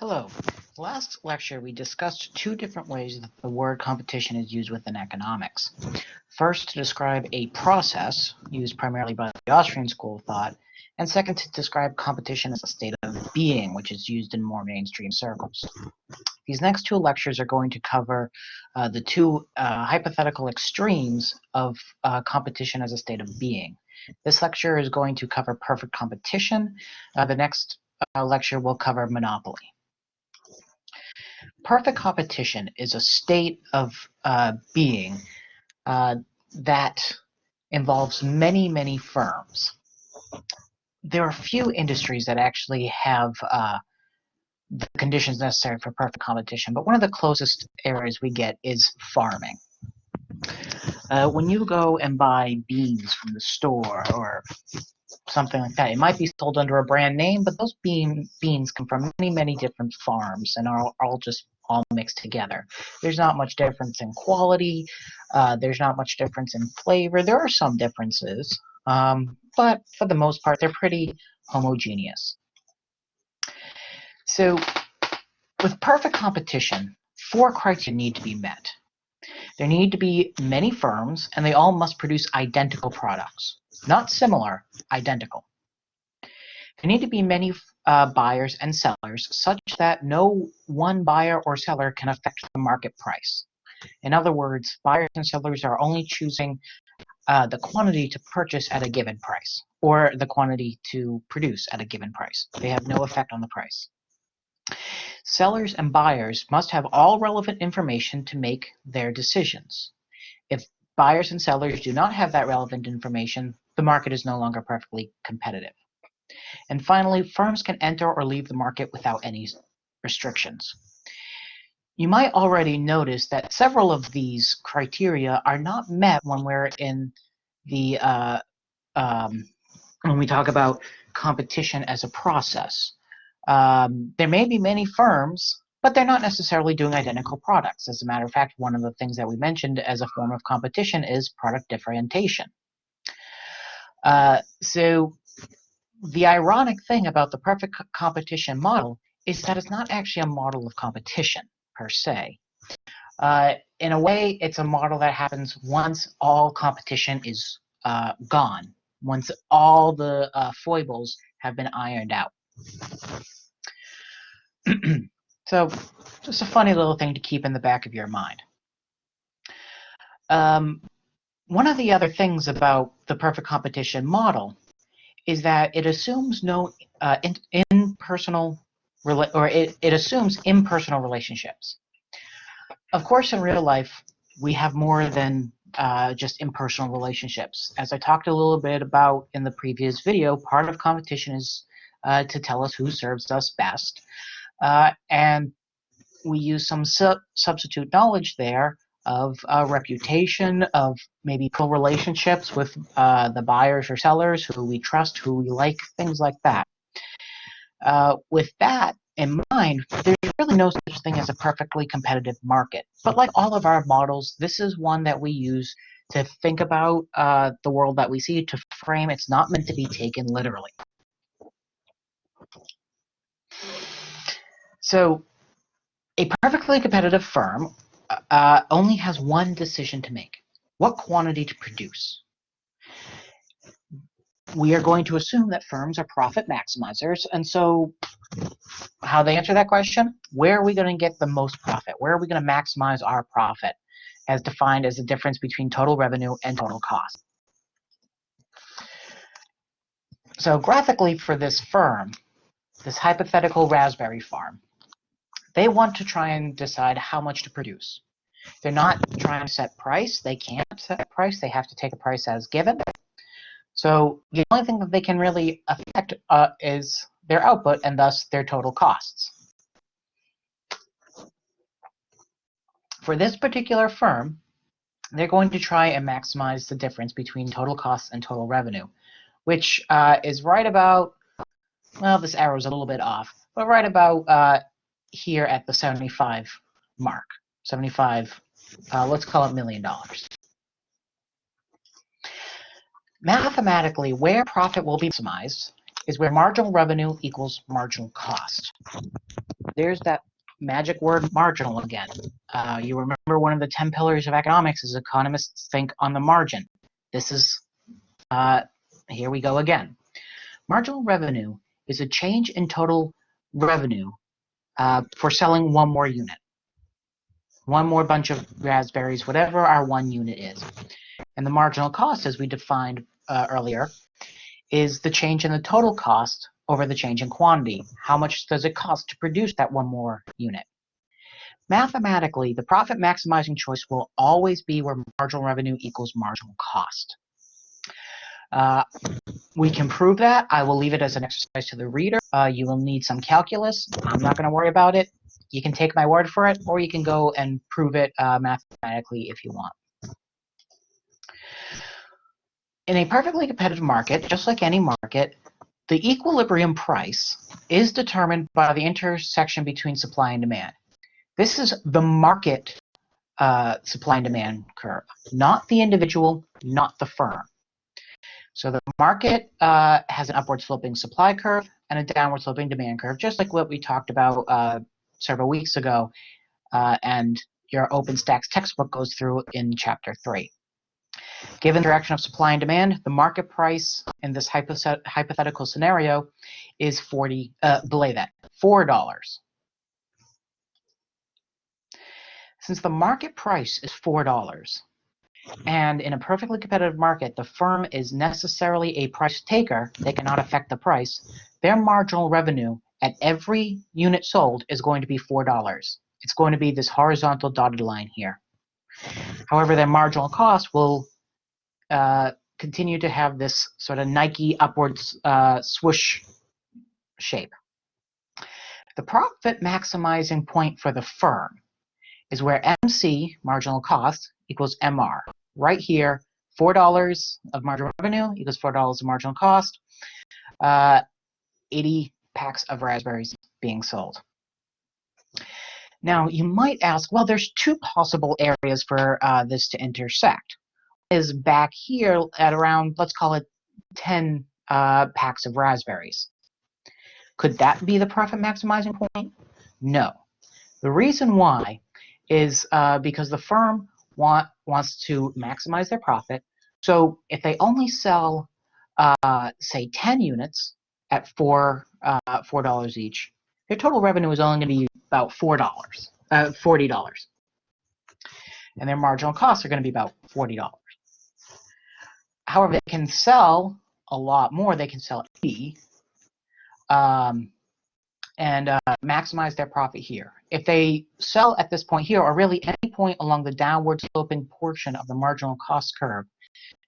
Hello. Last lecture, we discussed two different ways that the word competition is used within economics. First, to describe a process used primarily by the Austrian school of thought, and second, to describe competition as a state of being, which is used in more mainstream circles. These next two lectures are going to cover uh, the two uh, hypothetical extremes of uh, competition as a state of being. This lecture is going to cover perfect competition. Uh, the next uh, lecture will cover monopoly. Perfect competition is a state of uh, being uh, that involves many, many firms. There are few industries that actually have uh, the conditions necessary for perfect competition, but one of the closest areas we get is farming. Uh, when you go and buy beans from the store or something like that. It might be sold under a brand name, but those bean, beans come from many, many different farms and are all just all mixed together. There's not much difference in quality. Uh, there's not much difference in flavor. There are some differences, um, but for the most part, they're pretty homogeneous. So with perfect competition, four criteria need to be met. There need to be many firms, and they all must produce identical products. Not similar, identical. There need to be many uh, buyers and sellers such that no one buyer or seller can affect the market price. In other words, buyers and sellers are only choosing uh, the quantity to purchase at a given price or the quantity to produce at a given price. They have no effect on the price. Sellers and buyers must have all relevant information to make their decisions. If buyers and sellers do not have that relevant information, the market is no longer perfectly competitive. And finally, firms can enter or leave the market without any restrictions. You might already notice that several of these criteria are not met when we're in the uh, um, when we talk about competition as a process. Um, there may be many firms, but they're not necessarily doing identical products. As a matter of fact, one of the things that we mentioned as a form of competition is product differentiation. Uh, so the ironic thing about the perfect competition model is that it's not actually a model of competition per se. Uh, in a way, it's a model that happens once all competition is uh, gone, once all the uh, foibles have been ironed out. so just a funny little thing to keep in the back of your mind. Um, one of the other things about the perfect competition model is that it assumes no uh, in, impersonal or it, it assumes impersonal relationships. Of course, in real life, we have more than uh, just impersonal relationships. As I talked a little bit about in the previous video, part of competition is uh, to tell us who serves us best. Uh, and we use some su substitute knowledge there of uh, reputation, of maybe co relationships with uh, the buyers or sellers who we trust, who we like, things like that. Uh, with that in mind, there's really no such thing as a perfectly competitive market. But like all of our models, this is one that we use to think about uh, the world that we see, to frame. It's not meant to be taken literally. So a perfectly competitive firm uh, only has one decision to make. What quantity to produce? We are going to assume that firms are profit maximizers, and so how they answer that question? Where are we going to get the most profit? Where are we going to maximize our profit as defined as the difference between total revenue and total cost? So graphically for this firm, this hypothetical raspberry farm, they want to try and decide how much to produce. They're not trying to set price. They can't set price. They have to take a price as given. So the only thing that they can really affect uh, is their output and thus their total costs. For this particular firm, they're going to try and maximize the difference between total costs and total revenue, which uh, is right about, well, this arrow is a little bit off, but right about uh, here at the 75 mark. 75, uh, let's call it million dollars. Mathematically, where profit will be maximized is where marginal revenue equals marginal cost. there's that magic word marginal again. Uh, you remember one of the 10 pillars of economics is economists think on the margin. This is, uh, here we go again. Marginal revenue is a change in total revenue uh, for selling one more unit. One more bunch of raspberries, whatever our one unit is. And the marginal cost, as we defined uh, earlier, is the change in the total cost over the change in quantity. How much does it cost to produce that one more unit? Mathematically, the profit maximizing choice will always be where marginal revenue equals marginal cost. Uh, we can prove that. I will leave it as an exercise to the reader. Uh, you will need some calculus. I'm not going to worry about it. You can take my word for it, or you can go and prove it uh, mathematically if you want. In a perfectly competitive market, just like any market, the equilibrium price is determined by the intersection between supply and demand. This is the market uh, supply and demand curve, not the individual, not the firm. So the market uh, has an upward sloping supply curve and a downward sloping demand curve, just like what we talked about uh, several weeks ago, uh, and your OpenStax textbook goes through in chapter three. Given the direction of supply and demand, the market price in this hypothetical scenario is 40, uh, belay that, $4. Since the market price is $4, and in a perfectly competitive market, the firm is necessarily a price taker, they cannot affect the price, their marginal revenue at every unit sold is going to be $4. It's going to be this horizontal dotted line here. However, their marginal cost will uh, continue to have this sort of Nike upwards uh, swoosh shape. The profit maximizing point for the firm is where MC, marginal cost, equals MR. Right here, $4 of marginal revenue equals $4 of marginal cost, uh, 80 packs of raspberries being sold. Now, you might ask, well, there's two possible areas for uh, this to intersect. Is back here at around, let's call it 10 uh, packs of raspberries. Could that be the profit maximizing point? No. The reason why is uh, because the firm want wants to maximize their profit. So if they only sell, uh, say, 10 units at four uh, four dollars each, their total revenue is only going to be about four dollars, uh, forty dollars, and their marginal costs are going to be about forty dollars. However, they can sell a lot more. They can sell 80 um, and uh, maximize their profit here. If they sell at this point here, or really any point along the downward sloping portion of the marginal cost curve,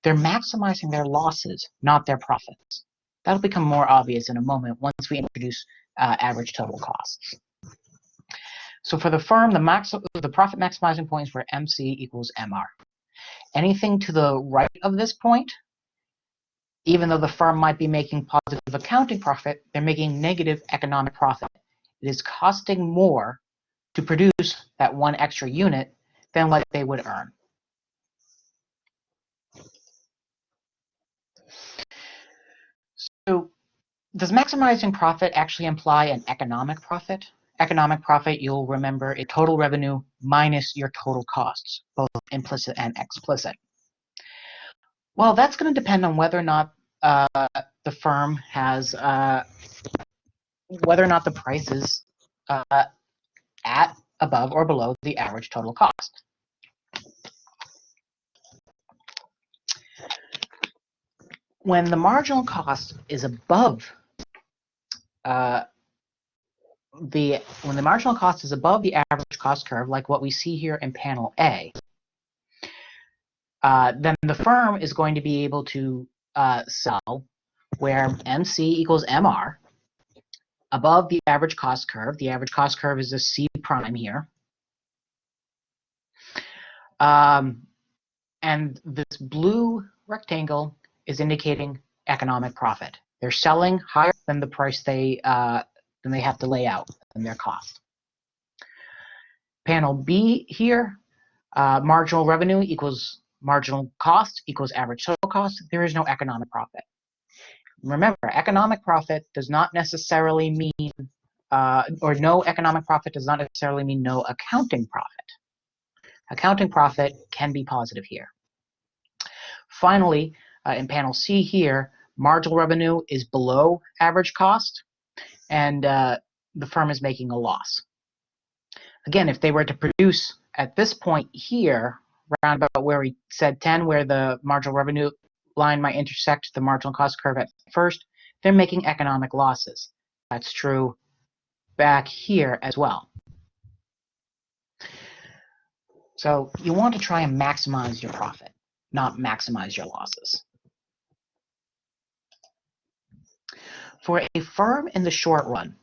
they're maximizing their losses, not their profits. That'll become more obvious in a moment once we introduce uh, average total costs. So for the firm, the, max the profit maximizing point is where MC equals MR. Anything to the right of this point even though the firm might be making positive accounting profit, they're making negative economic profit. It is costing more to produce that one extra unit than what they would earn. So does maximizing profit actually imply an economic profit? Economic profit, you'll remember, is total revenue minus your total costs, both implicit and explicit. Well, that's going to depend on whether or not uh, the firm has, uh, whether or not the price is uh, at, above, or below the average total cost. When the marginal cost is above uh, the when the marginal cost is above the average cost curve, like what we see here in panel A, uh, then the firm is going to be able to uh, sell where MC equals MR above the average cost curve. The average cost curve is a C prime here. Um, and this blue rectangle is indicating economic profit. They're selling higher than the price they uh, than they have to lay out than their cost. Panel B here, uh, marginal revenue equals marginal cost equals average total cost, there is no economic profit. Remember, economic profit does not necessarily mean uh, or no economic profit does not necessarily mean no accounting profit. Accounting profit can be positive here. Finally, uh, in panel C here, marginal revenue is below average cost, and uh, the firm is making a loss. Again, if they were to produce at this point here, around about where we said 10, where the marginal revenue line might intersect the marginal cost curve at first, they're making economic losses. That's true back here as well. So you want to try and maximize your profit, not maximize your losses. For a firm in the short run,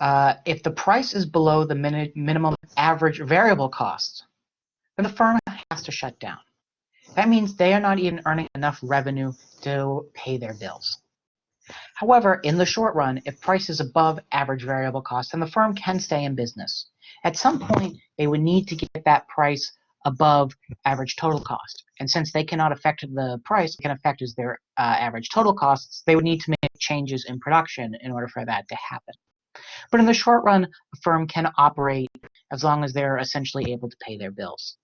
uh, if the price is below the min minimum average variable cost, then the firm has to shut down. That means they are not even earning enough revenue to pay their bills. However, in the short run, if price is above average variable cost, then the firm can stay in business. At some point, they would need to get that price above average total cost. And since they cannot affect the price, can affect is their uh, average total costs, they would need to make changes in production in order for that to happen. But in the short run, a firm can operate as long as they're essentially able to pay their bills.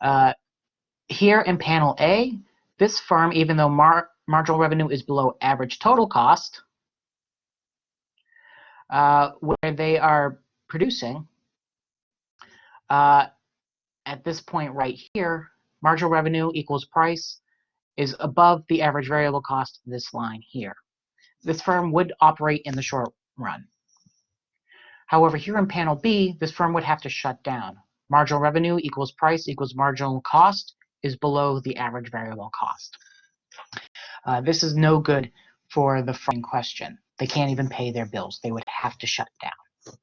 Uh, here in panel A, this firm, even though mar marginal revenue is below average total cost, uh, where they are producing, uh, at this point right here, marginal revenue equals price is above the average variable cost, this line here. This firm would operate in the short run. However, here in panel B, this firm would have to shut down. Marginal revenue equals price equals marginal cost is below the average variable cost. Uh, this is no good for the firm in question. They can't even pay their bills. They would have to shut down.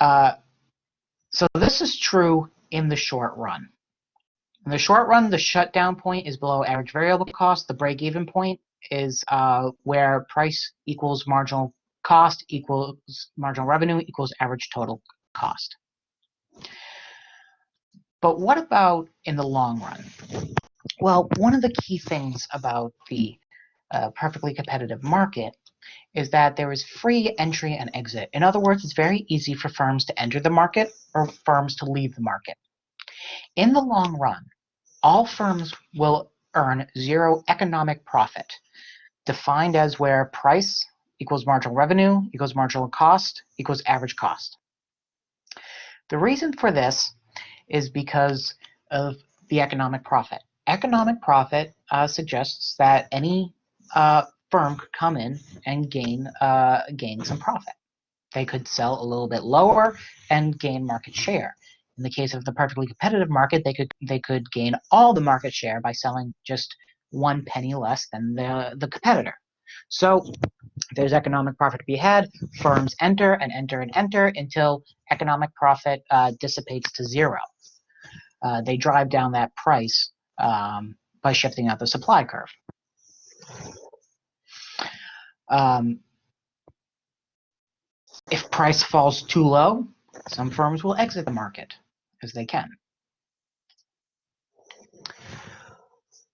Uh, so this is true in the short run. In the short run, the shutdown point is below average variable cost. The break-even point is uh, where price equals marginal cost equals marginal revenue equals average total cost. But what about in the long run? Well, one of the key things about the uh, perfectly competitive market is that there is free entry and exit. In other words, it's very easy for firms to enter the market or firms to leave the market. In the long run, all firms will earn zero economic profit, defined as where price equals marginal revenue equals marginal cost equals average cost. The reason for this is because of the economic profit. Economic profit uh, suggests that any uh, firm could come in and gain uh, gain some profit. They could sell a little bit lower and gain market share. In the case of the perfectly competitive market, they could they could gain all the market share by selling just one penny less than the, the competitor. So there's economic profit to be had. Firms enter and enter and enter until economic profit uh, dissipates to zero. Uh, they drive down that price um, by shifting out the supply curve. Um, if price falls too low, some firms will exit the market as they can.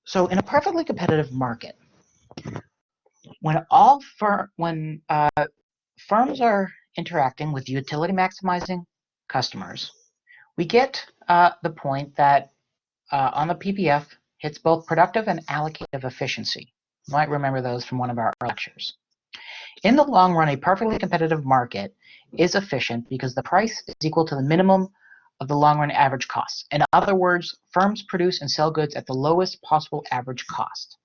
So in a perfectly competitive market, when all fir when uh, firms are interacting with utility maximizing customers, we get uh, the point that uh, on the PPF hits both productive and allocative efficiency. You might remember those from one of our lectures. In the long run, a perfectly competitive market is efficient because the price is equal to the minimum of the long run average cost. In other words, firms produce and sell goods at the lowest possible average cost.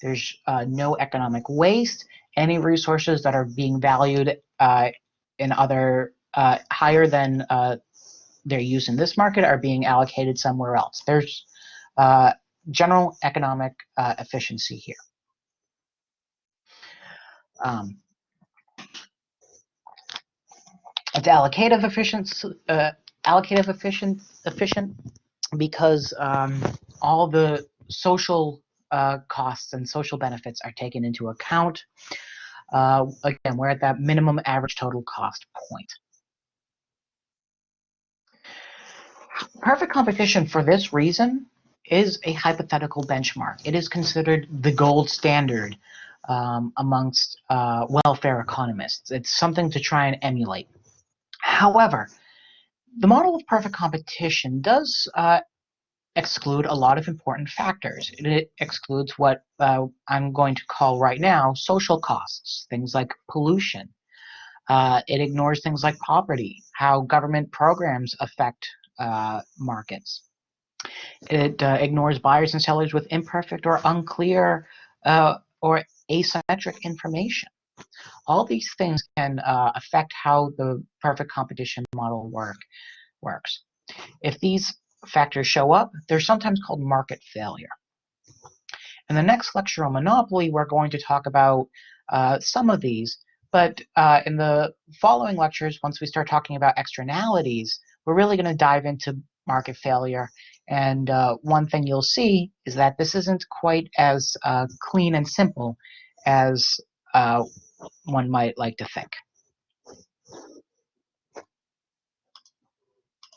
There's uh, no economic waste. Any resources that are being valued uh, in other uh, higher than uh, their use in this market are being allocated somewhere else. There's uh, general economic uh, efficiency here. Um, it's allocative efficiency, allocative efficient efficient because um, all the social uh, costs and social benefits are taken into account. Uh, again, we're at that minimum average total cost point. Perfect competition for this reason is a hypothetical benchmark. It is considered the gold standard um, amongst uh, welfare economists. It's something to try and emulate. However, the model of perfect competition does uh, exclude a lot of important factors. It excludes what uh, I'm going to call right now social costs, things like pollution. Uh, it ignores things like poverty, how government programs affect markets. It uh, ignores buyers and sellers with imperfect or unclear uh, or asymmetric information. All these things can uh, affect how the perfect competition model work works. If these factors show up, they're sometimes called market failure. In the next lecture on monopoly, we're going to talk about uh, some of these, but uh, in the following lectures, once we start talking about externalities, we're really going to dive into market failure. And uh, one thing you'll see is that this isn't quite as uh, clean and simple as uh, one might like to think.